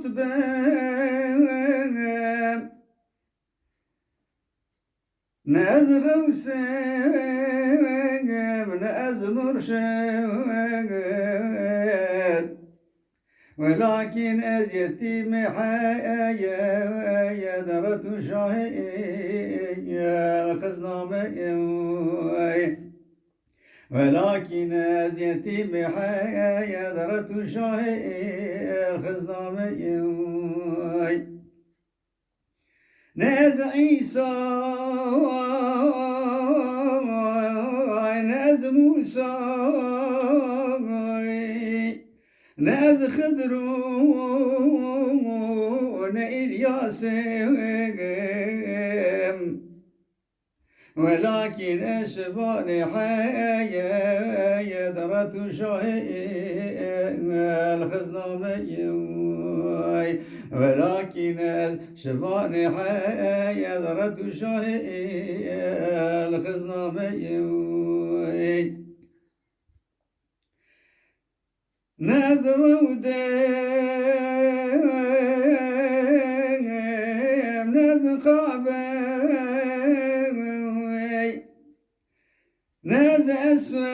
رتبة ناز غوسام ناز مرشد. ولكن أز يتيم حيايا يا درة شاهية خزنامة ولكن أز يتيم حيايا درة شاهية ناز عيسى ناز موسى ناز خضرون إلياس ولكن أشفان حيا يدرة شهي الخزنامي. ولكن أشفان حيا يدرة شهي الخزنامي نذر ودم نذ قابي نذ أسود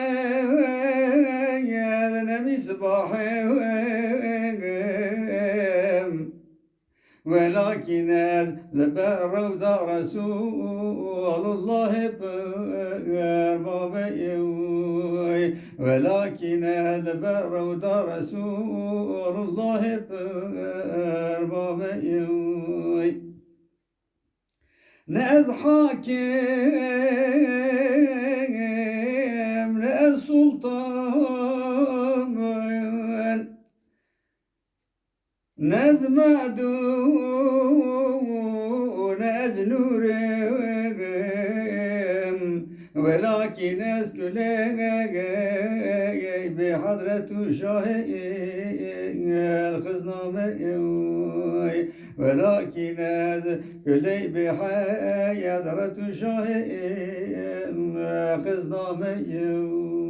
نبي صباحي. ولكن ذبر ودار رسول الله باربابي ولكن ذبر ودار رسول الله باربابي ناز ناز معدون ناز نور ولكن ناس كلها بحضرة شاهي الخزنامة. ولكن ناس كلها بحضرة شاهي الخزنامة. آه